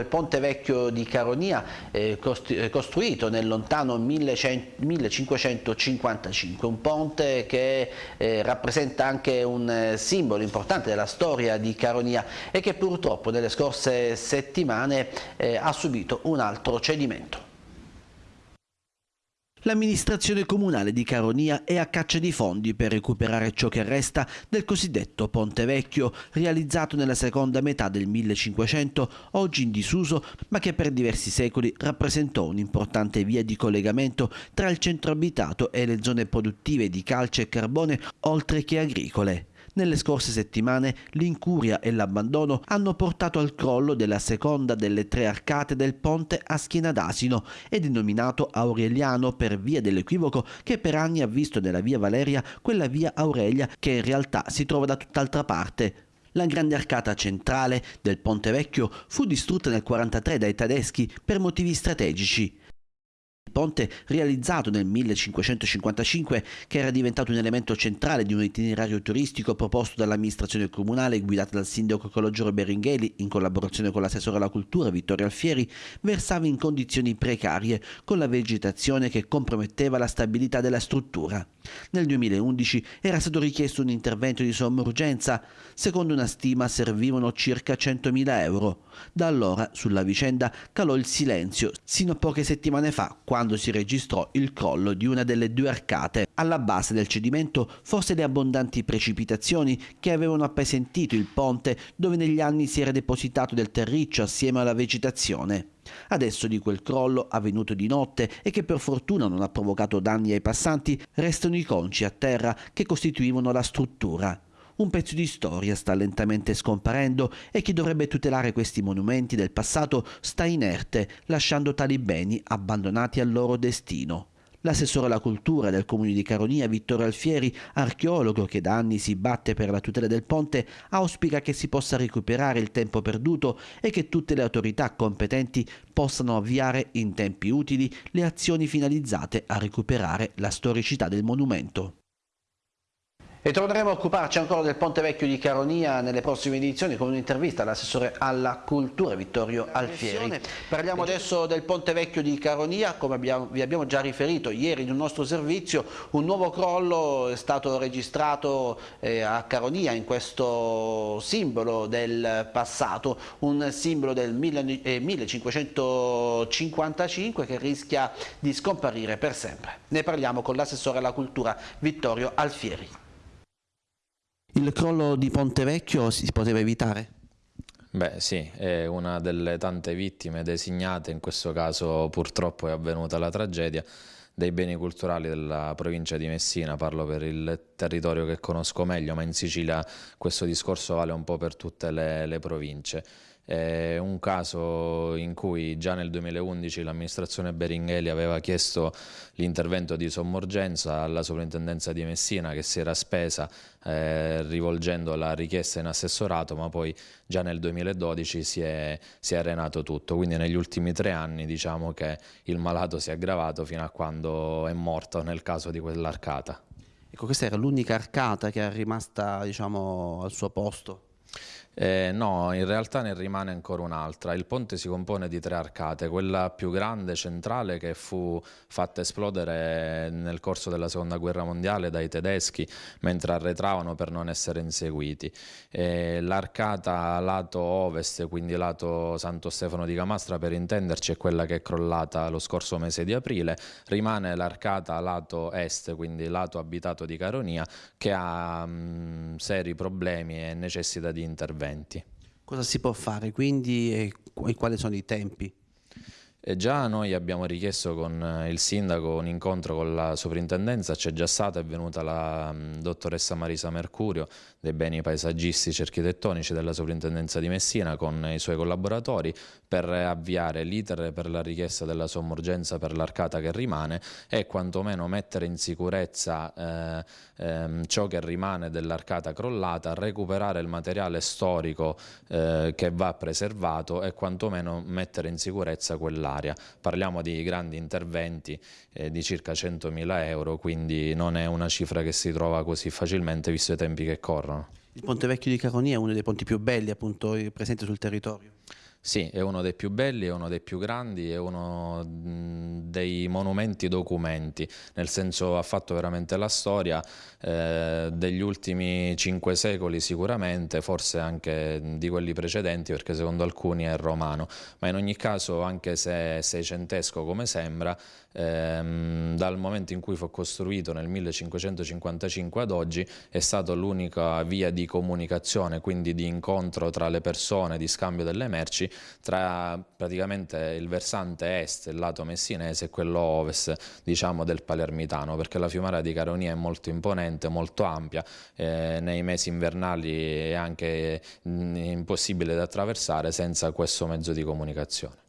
Il Ponte Vecchio di Caronia, eh, costruito nel lontano 1555, un ponte che eh, rappresenta anche un eh, simbolo importante della storia di Caronia e che purtroppo nelle scorse settimane eh, ha subito un altro cedimento. L'amministrazione comunale di Caronia è a caccia di fondi per recuperare ciò che resta del cosiddetto Ponte Vecchio, realizzato nella seconda metà del 1500, oggi in disuso, ma che per diversi secoli rappresentò un'importante via di collegamento tra il centro abitato e le zone produttive di calce e carbone, oltre che agricole. Nelle scorse settimane l'incuria e l'abbandono hanno portato al crollo della seconda delle tre arcate del ponte a schiena d'asino e denominato Aureliano per via dell'equivoco che per anni ha visto nella via Valeria quella via Aurelia che in realtà si trova da tutt'altra parte. La grande arcata centrale del Ponte Vecchio fu distrutta nel 1943 dai tedeschi per motivi strategici ponte realizzato nel 1555 che era diventato un elemento centrale di un itinerario turistico proposto dall'amministrazione comunale guidata dal sindaco Calogero Beringheli in collaborazione con l'assessore alla cultura Vittorio Alfieri versava in condizioni precarie con la vegetazione che comprometteva la stabilità della struttura. Nel 2011 era stato richiesto un intervento di somma urgenza, secondo una stima servivano circa 100.000 euro. Da allora sulla vicenda calò il silenzio, sino a poche settimane fa, quando si registrò il crollo di una delle due arcate. Alla base del cedimento forse le abbondanti precipitazioni che avevano appesantito il ponte dove negli anni si era depositato del terriccio assieme alla vegetazione. Adesso di quel crollo avvenuto di notte e che per fortuna non ha provocato danni ai passanti, restano i conci a terra che costituivano la struttura. Un pezzo di storia sta lentamente scomparendo e chi dovrebbe tutelare questi monumenti del passato sta inerte, lasciando tali beni abbandonati al loro destino. L'assessore alla cultura del comune di Caronia, Vittorio Alfieri, archeologo che da anni si batte per la tutela del ponte, auspica che si possa recuperare il tempo perduto e che tutte le autorità competenti possano avviare in tempi utili le azioni finalizzate a recuperare la storicità del monumento. E torneremo a occuparci ancora del Ponte Vecchio di Caronia nelle prossime edizioni con un'intervista all'assessore alla cultura Vittorio Alfieri. Parliamo adesso del Ponte Vecchio di Caronia, come abbiamo, vi abbiamo già riferito ieri in un nostro servizio, un nuovo crollo è stato registrato eh, a Caronia in questo simbolo del passato, un simbolo del eh, 1555 che rischia di scomparire per sempre. Ne parliamo con l'assessore alla cultura Vittorio Alfieri. Il crollo di Ponte Vecchio si poteva evitare? Beh sì, è una delle tante vittime designate, in questo caso purtroppo è avvenuta la tragedia, dei beni culturali della provincia di Messina, parlo per il territorio che conosco meglio, ma in Sicilia questo discorso vale un po' per tutte le, le province. È un caso in cui già nel 2011 l'amministrazione Beringheli aveva chiesto l'intervento di sommorgenza alla sovrintendenza di Messina che si era spesa eh, rivolgendo la richiesta in assessorato ma poi già nel 2012 si è, si è arenato tutto quindi negli ultimi tre anni diciamo che il malato si è aggravato fino a quando è morto nel caso di quell'arcata. Ecco, questa era l'unica arcata che è rimasta diciamo, al suo posto? Eh, no, in realtà ne rimane ancora un'altra. Il ponte si compone di tre arcate, quella più grande, centrale, che fu fatta esplodere nel corso della seconda guerra mondiale dai tedeschi mentre arretravano per non essere inseguiti. L'arcata lato ovest, quindi lato Santo Stefano di Camastra per intenderci, è quella che è crollata lo scorso mese di aprile. Rimane l'arcata lato est, quindi lato abitato di Caronia, che ha mh, seri problemi e necessita di intervento interventi. Cosa si può fare quindi e quali sono i tempi? E già noi abbiamo richiesto con eh, il sindaco un incontro con la sovrintendenza, c'è già stata, è venuta la mm, dottoressa Marisa Mercurio dei beni paesaggistici e architettonici della sovrintendenza di Messina con i suoi collaboratori per avviare l'iter per la richiesta della sommorgenza per l'arcata che rimane e quantomeno mettere in sicurezza eh, ehm, ciò che rimane dell'arcata crollata, recuperare il materiale storico eh, che va preservato e quantomeno mettere in sicurezza quell'area dell'area. Parliamo di grandi interventi eh, di circa 100.000 euro, quindi non è una cifra che si trova così facilmente visto i tempi che corrono. Il Ponte Vecchio di Caronia è uno dei ponti più belli appunto presenti sul territorio. Sì, è uno dei più belli, è uno dei più grandi, è uno dei monumenti documenti, nel senso ha fatto veramente la storia eh, degli ultimi cinque secoli sicuramente, forse anche di quelli precedenti perché secondo alcuni è romano, ma in ogni caso anche se è seicentesco come sembra, ehm, dal momento in cui fu costruito nel 1555 ad oggi è stata l'unica via di comunicazione, quindi di incontro tra le persone, di scambio delle merci tra praticamente il versante est, il lato messinese e quello ovest diciamo del palermitano perché la fiumara di Caronia è molto imponente, molto ampia, eh, nei mesi invernali è anche impossibile da attraversare senza questo mezzo di comunicazione.